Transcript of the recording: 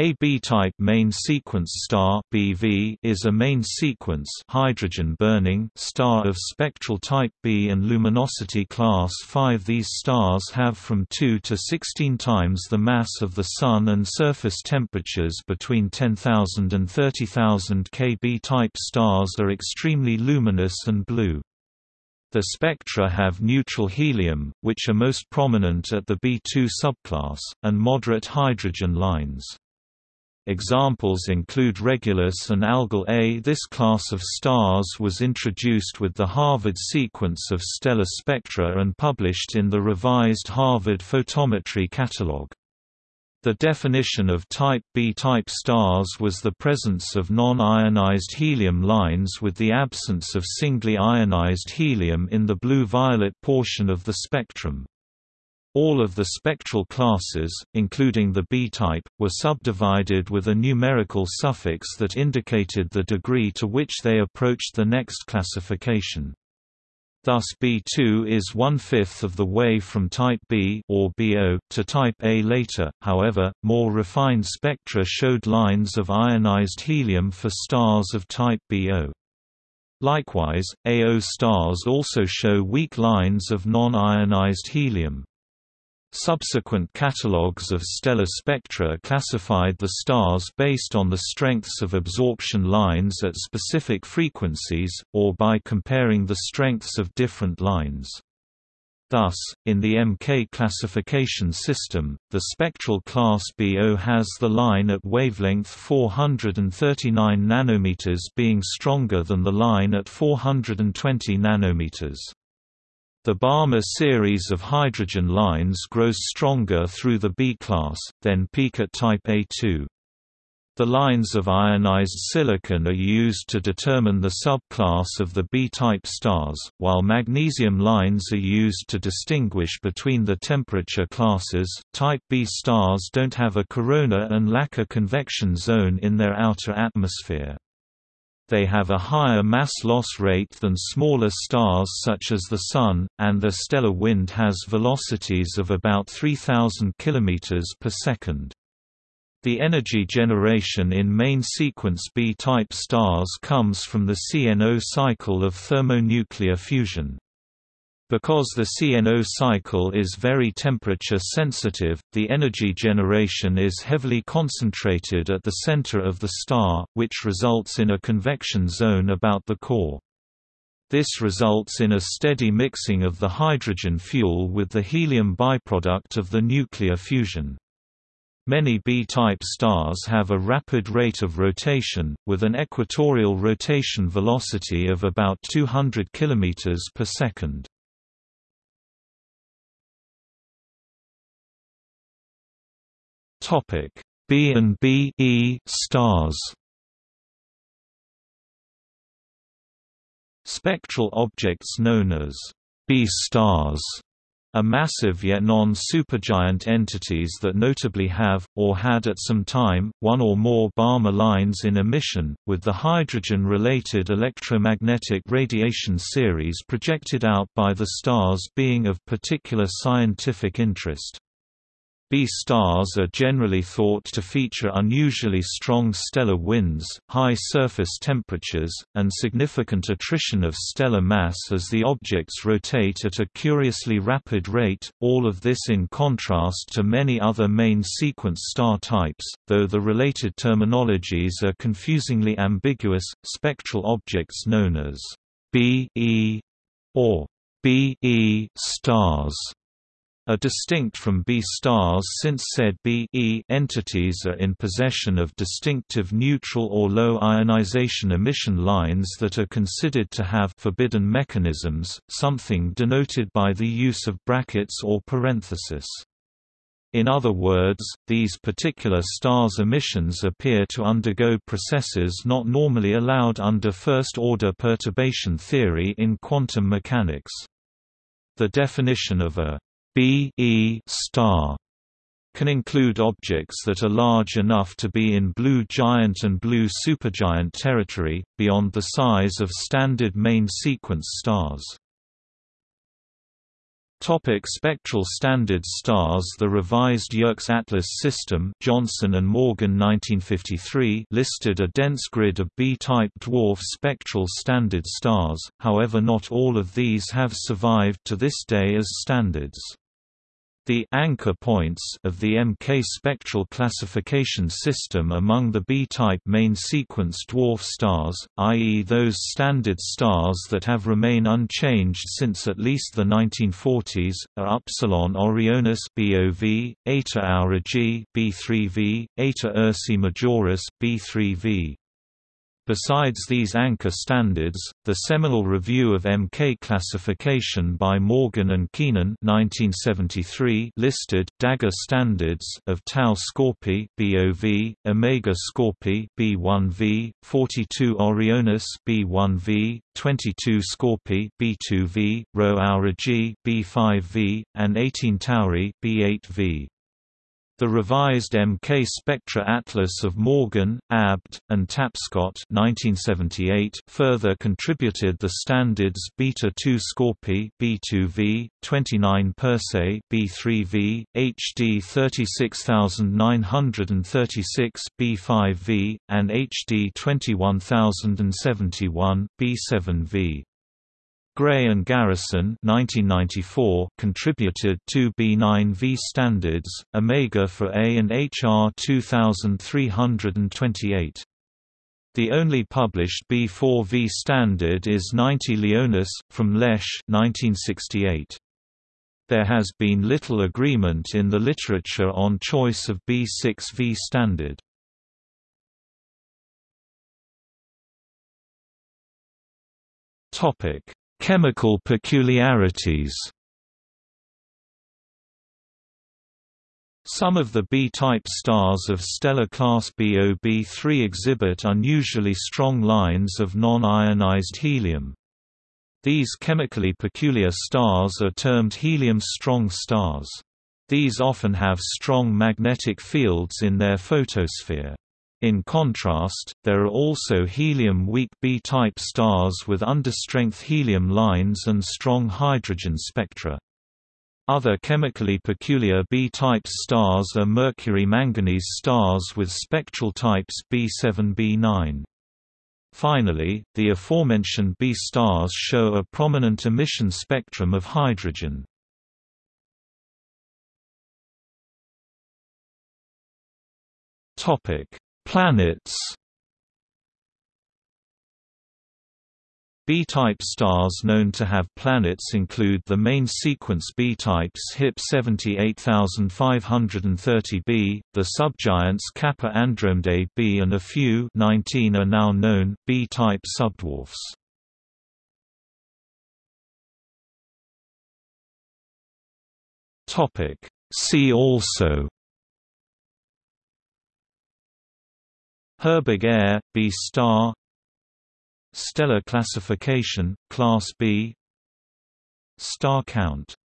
A B-type main sequence star (BV) is a main sequence hydrogen-burning star of spectral type B and luminosity class 5. These stars have from 2 to 16 times the mass of the Sun and surface temperatures between 10,000 and 30,000 K. B-type stars are extremely luminous and blue. The spectra have neutral helium, which are most prominent at the B2 subclass, and moderate hydrogen lines. Examples include Regulus and Algol A. This class of stars was introduced with the Harvard sequence of stellar spectra and published in the revised Harvard Photometry Catalog. The definition of type B-type stars was the presence of non-ionized helium lines with the absence of singly ionized helium in the blue-violet portion of the spectrum. All of the spectral classes, including the B-type, were subdivided with a numerical suffix that indicated the degree to which they approached the next classification. Thus B2 is one-fifth of the way from type B or B0 to type A later, however, more refined spectra showed lines of ionized helium for stars of type B0. Likewise, A0 stars also show weak lines of non-ionized helium. Subsequent catalogues of stellar spectra classified the stars based on the strengths of absorption lines at specific frequencies, or by comparing the strengths of different lines. Thus, in the MK classification system, the spectral class B0 has the line at wavelength 439 nanometers being stronger than the line at 420 nanometers. The Balmer series of hydrogen lines grows stronger through the B-class, then peak at type A2. The lines of ionized silicon are used to determine the subclass of the B-type stars, while magnesium lines are used to distinguish between the temperature classes. Type B stars don't have a corona and lack a convection zone in their outer atmosphere they have a higher mass loss rate than smaller stars such as the Sun, and their stellar wind has velocities of about 3,000 km per second. The energy generation in main sequence B-type stars comes from the CNO cycle of thermonuclear fusion. Because the CNO cycle is very temperature sensitive, the energy generation is heavily concentrated at the center of the star, which results in a convection zone about the core. This results in a steady mixing of the hydrogen fuel with the helium byproduct of the nuclear fusion. Many B-type stars have a rapid rate of rotation, with an equatorial rotation velocity of about 200 km per second. Topic B and B E stars. Spectral objects known as B stars are massive yet non-supergiant entities that notably have, or had at some time, one or more Balmer lines in emission, with the hydrogen-related electromagnetic radiation series projected out by the stars being of particular scientific interest. B stars are generally thought to feature unusually strong stellar winds, high surface temperatures, and significant attrition of stellar mass as the objects rotate at a curiously rapid rate, all of this in contrast to many other main sequence star types, though the related terminologies are confusingly ambiguous. Spectral objects known as B E or B E stars are distinct from B stars since said B e entities are in possession of distinctive neutral or low ionization emission lines that are considered to have forbidden mechanisms, something denoted by the use of brackets or parenthesis. In other words, these particular stars' emissions appear to undergo processes not normally allowed under first-order perturbation theory in quantum mechanics. The definition of a B e star can include objects that are large enough to be in blue giant and blue supergiant territory, beyond the size of standard main sequence stars. Topic spectral standards stars The revised Yerkes Atlas system Johnson and Morgan 1953 listed a dense grid of B-type dwarf spectral standard stars, however not all of these have survived to this day as standards. The anchor points of the MK spectral classification system among the B-type main sequence dwarf stars, i.e. those standard stars that have remained unchanged since at least the 1940s, are Upsilon Orionis B0V, Eta Aurigae B3V, Eta Ursae Majoris B3V. Besides these anchor standards, the seminal review of MK classification by Morgan and Keenan (1973) listed Dagger standards of Tau Scorpii (B0V), Omega Scorpii (B1V), 42 Orionis (B1V), 22 Scorpii (B2V), Rho Aurigae (B5V), and 18 Tauri (B8V). The revised MK Spectra Atlas of Morgan, Abt, and Tapscott 1978 further contributed the standards Beta 2 Scorpii B2V, 29 Persei B3V, HD 36936 B5V, and HD 21071 B7V. Gray and Garrison 1994 contributed two B9V standards, Omega for A and HR 2328. The only published B4V standard is 90 Leonis, from Lesch 1968. There has been little agreement in the literature on choice of B6V standard. Topic Chemical peculiarities Some of the B-type stars of stellar class BOB3 exhibit unusually strong lines of non-ionized helium. These chemically peculiar stars are termed helium-strong stars. These often have strong magnetic fields in their photosphere. In contrast, there are also helium-weak B-type stars with understrength helium lines and strong hydrogen spectra. Other chemically peculiar B-type stars are mercury-manganese stars with spectral types B7-B9. Finally, the aforementioned B stars show a prominent emission spectrum of hydrogen. Topic: Planets B-type stars known to have planets include the main sequence B-types HIP 78530b, the subgiants Kappa Andromedae b and a few 19 are now known, B-type subdwarfs. See also Herbig Ae, B star. Stellar classification, Class B. Star count